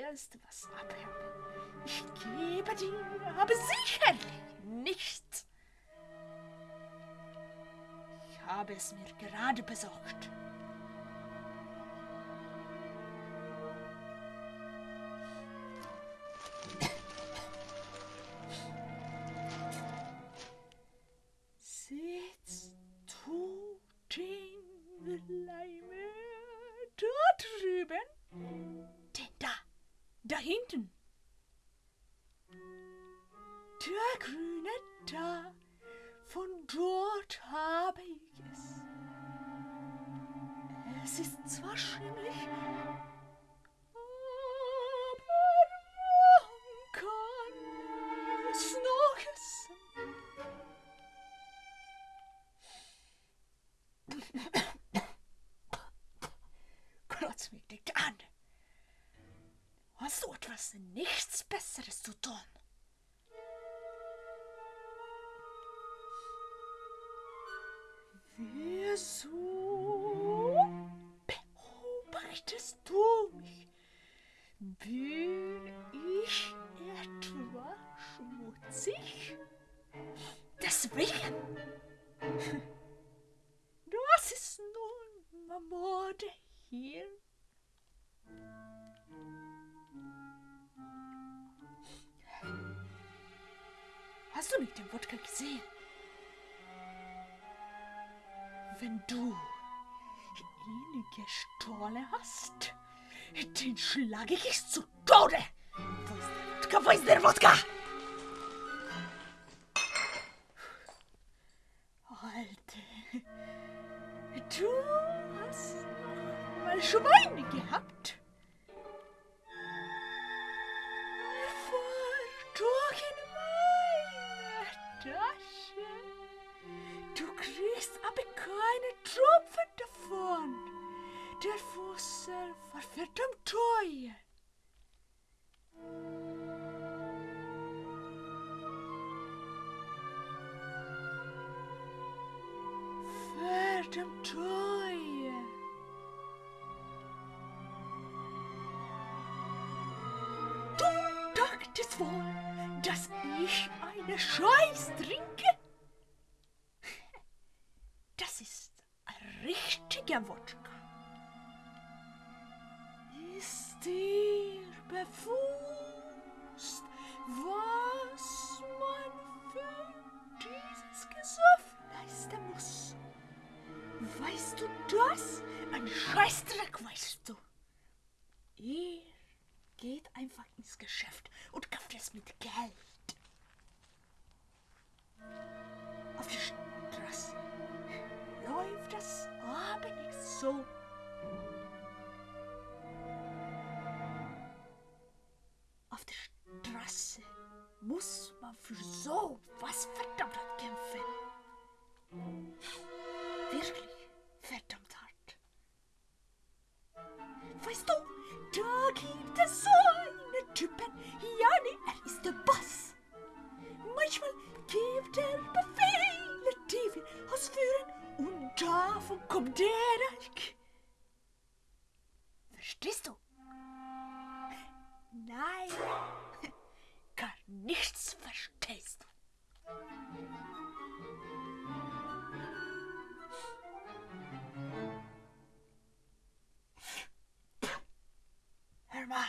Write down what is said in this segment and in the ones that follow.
musste was abhaben. Ich gebe dir aber sicherlich nichts. Ich habe es mir gerade besorgt. Da, von dort habe ich es. Es ist zwar schimmlig. Klotz mich nicht an. Hast du etwas nichts Besseres zu tun? Wieso beobachtest du mich? Bin ich etwa schmutzig? Deswegen. Das ist nun Mode hier. Hast du nicht den Wodka gesehen? Wenn du ihn gestohlen hast, den schlage ich zu Tode. Wo ist der Wodka? Wo ist der Wodka? Alte, du hast mal Schweine gehabt. Der Fussel war verdammt teuer. Verdammt teuer. Du dachtest wohl, dass ich eine Scheiß trinke? Das ist ein richtiger Wodka. Dir bewusst, was man für dieses Gesuff leisten muss? Weißt du das? Ein Scheißdreck weißt du. Ihr geht einfach ins Geschäft und kauft es mit Geld. Auf der Straße läuft das aber nicht so. So was verdammt verstehst. Hör mal,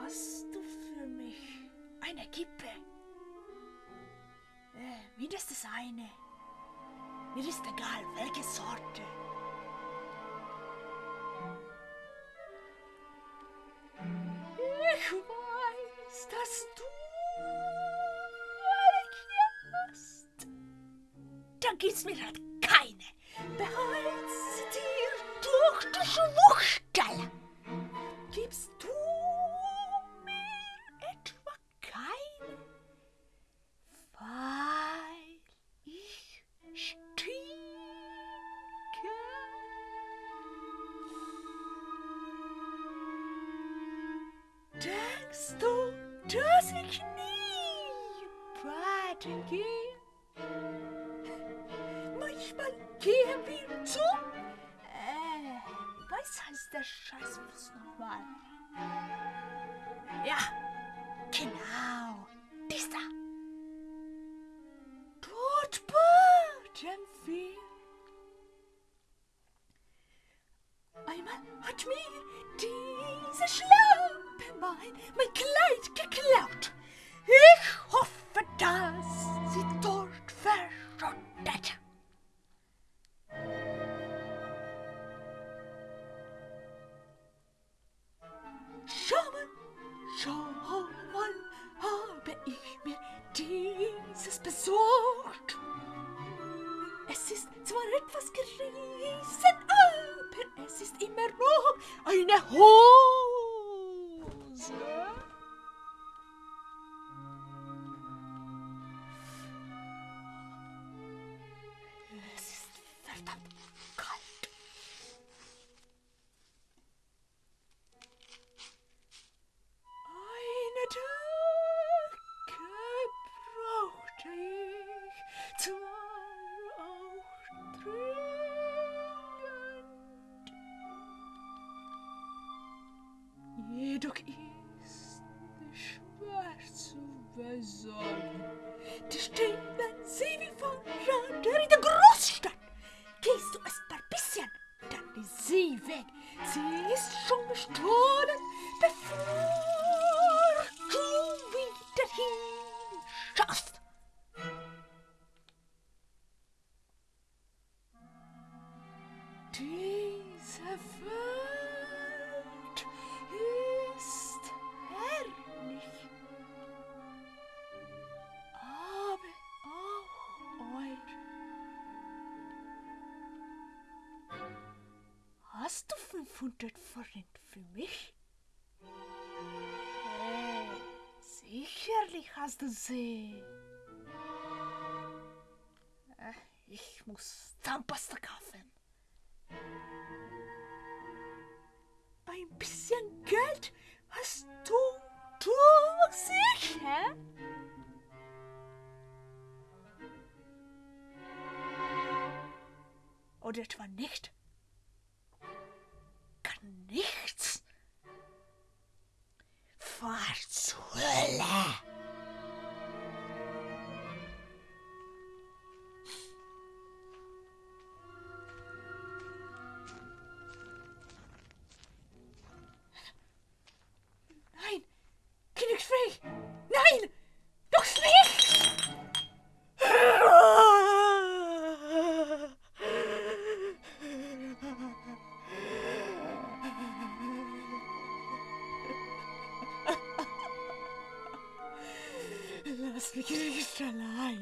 hast du für mich eine Kippe? Äh, mindestens eine. Mir ist egal, welche Sorte. Gibt's mir halt keine. Behalt dir durch die Schwuchstelle. Gibst du mir etwa keine? Weil ich stinke. Denkst du, dass ich nie baden gehe? Gehen wir zu. Äh, was heißt der Scheißbus nochmal? Ja, genau. Bis da. I know. Welt ist herrlich, aber auch euer. Hast du 500 Forint für mich? Hey, sicherlich hast du sie. Äh, ich muss Zahnpasta kaufen. Musik? Hä? Und etwa nicht? Just because you're alive.